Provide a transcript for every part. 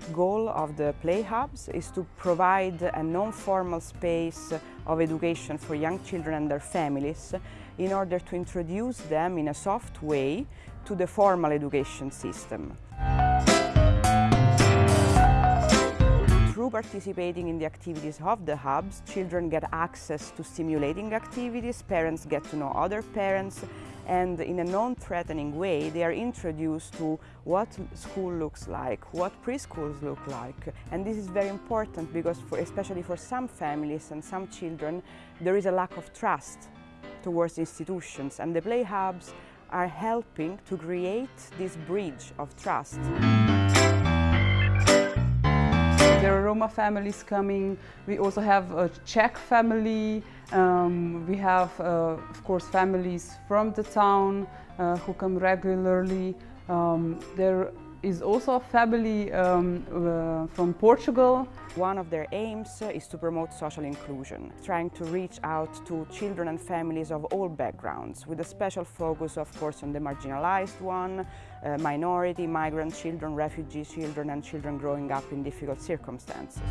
ultimate goal of the Play Hubs is to provide a non-formal space of education for young children and their families in order to introduce them in a soft way to the formal education system. Through participating in the activities of the hubs, children get access to stimulating activities, parents get to know other parents, and in a non-threatening way they are introduced to what school looks like, what preschools look like. And this is very important because for, especially for some families and some children there is a lack of trust towards institutions and the play hubs are helping to create this bridge of trust. There are Roma families coming. We also have a Czech family. Um, we have, uh, of course, families from the town uh, who come regularly. Um, there is also a family um, uh, from Portugal. One of their aims is to promote social inclusion, trying to reach out to children and families of all backgrounds, with a special focus, of course, on the marginalized one, uh, minority, migrant children, refugee children and children growing up in difficult circumstances.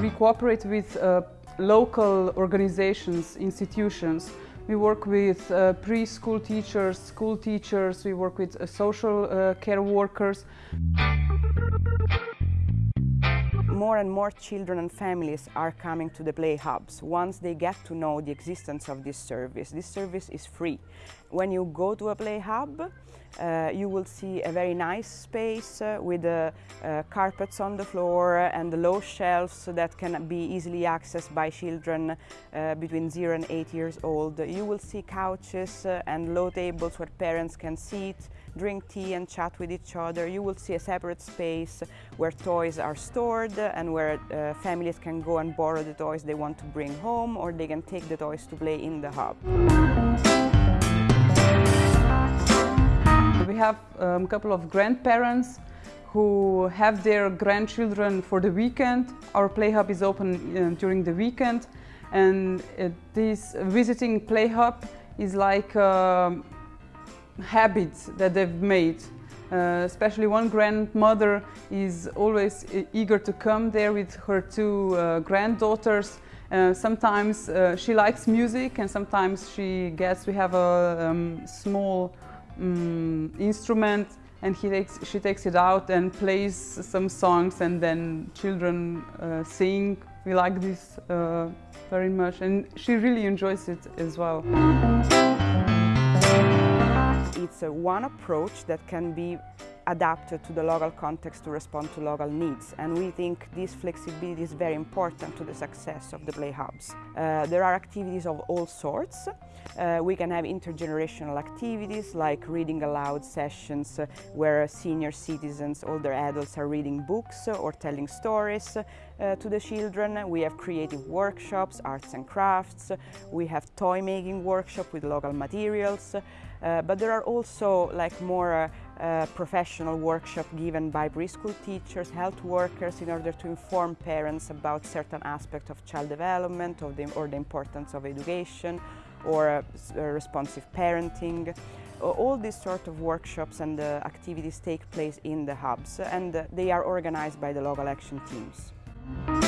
We cooperate with uh, local organizations, institutions we work with uh, preschool teachers, school teachers, we work with uh, social uh, care workers. More and more children and families are coming to the Play Hubs once they get to know the existence of this service. This service is free. When you go to a Play Hub, uh, you will see a very nice space uh, with uh, uh carpets on the floor and low shelves that can be easily accessed by children uh, between 0 and 8 years old. You will see couches uh, and low tables where parents can sit, drink tea and chat with each other. You will see a separate space where toys are stored and where families can go and borrow the toys they want to bring home or they can take the toys to play in the hub. We have um, a couple of grandparents who have their grandchildren for the weekend. Our Play Hub is open uh, during the weekend and uh, this visiting Play Hub is like a habit that they've made. Uh, especially one grandmother is always eager to come there with her two uh, granddaughters. Uh, sometimes uh, she likes music and sometimes she gets, we have a um, small um, instrument and he takes, she takes it out and plays some songs and then children uh, sing. We like this uh, very much and she really enjoys it as well. It's one approach that can be adapted to the local context to respond to local needs and we think this flexibility is very important to the success of the play hubs. Uh, there are activities of all sorts. Uh, we can have intergenerational activities like reading aloud sessions uh, where senior citizens, older adults are reading books or telling stories uh, to the children. We have creative workshops, arts and crafts. We have toy making workshop with local materials. Uh, but there are also like more professional workshop given by preschool teachers, health workers in order to inform parents about certain aspects of child development or the, or the importance of education or uh, uh responsive parenting. All these sort of workshops and uh, activities take place in the hubs and uh, they are organized by the local action teams.